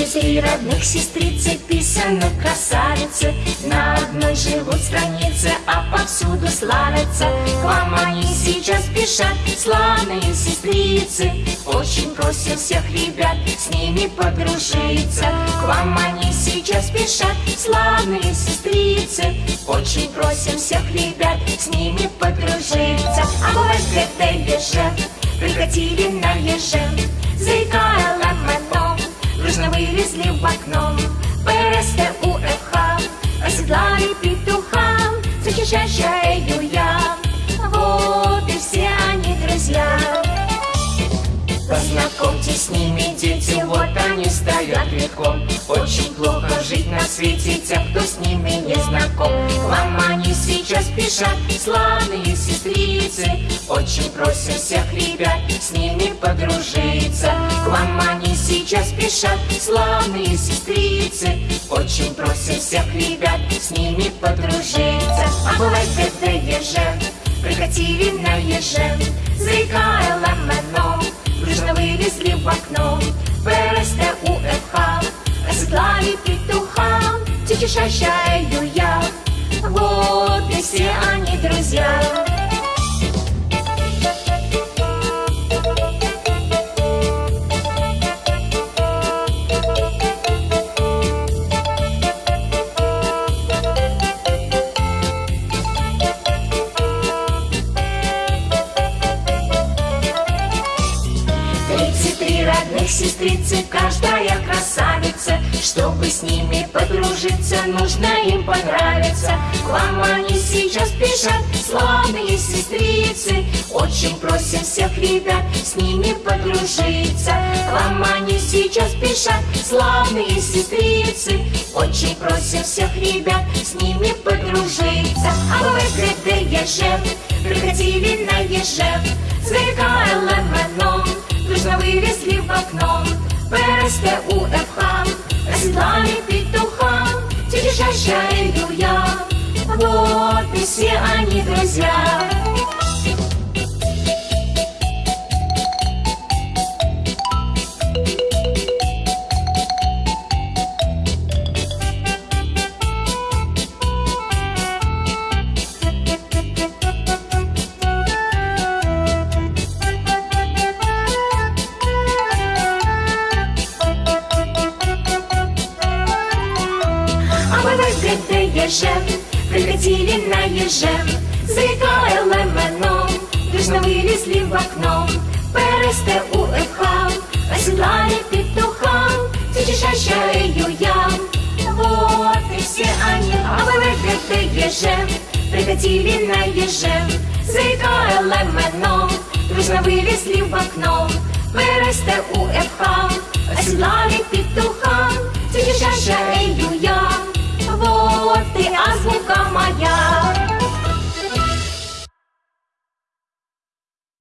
Три родных сестрицы, писаны красавицы. На одной живут странице, а повсюду славятся. К вам они сейчас спешат, славные сестрицы. Очень просим всех ребят с ними подружиться. К вам они сейчас спешат, славные сестрицы. Очень просим всех ребят с ними подружиться. А в СГТ прикатили на еже в окно ПРСТ УФХ, оседлали петуха Защищающую я, вот и все они друзья. Познакомьтесь с ними, дети, вот они стоят редком Очень плохо жить на свете тем, кто с ними не знаком. К вам они сейчас спешат, славные сестрицы. Очень просим всех ребят с ними подружиться. К вам они сейчас спешат, славные сестрицы. Очень просим всех ребят с ними подружиться. А бывает это еже, прикатили на еже. Заикая ламеном, дружно вылезли в окно. ПРСТ УФХ, оседлали петуха. Чичишащаю я, вот и все Тридцать три родных сестрицы, каждая красавица. Чтобы с ними подружиться, нужно им понравиться. К вам они сейчас спешат, славные сестрицы. Очень просим всех ребят с ними подружиться. К вам они сейчас спешат, славные сестрицы. Очень просим всех ребят с ними подружиться. А вы где еже, приходили на еже Сверкая лемоном, ПРСТ УФХ, оседлали петуха Тетишащаю я, вот и все они друзья А мы в СГТ ежем, прикатили на ежем Заикая лемоном, дружно вылезли в окно ПРСТ УФХ, оседлали петуха Зачищащаю я, вот и все они А мы в СГТ ежем, прикатили на ежем Заикая лемоном, дружно вылезли в окно ПРСТ УФХ, оседлали петуха Защищаю я, вот и азбука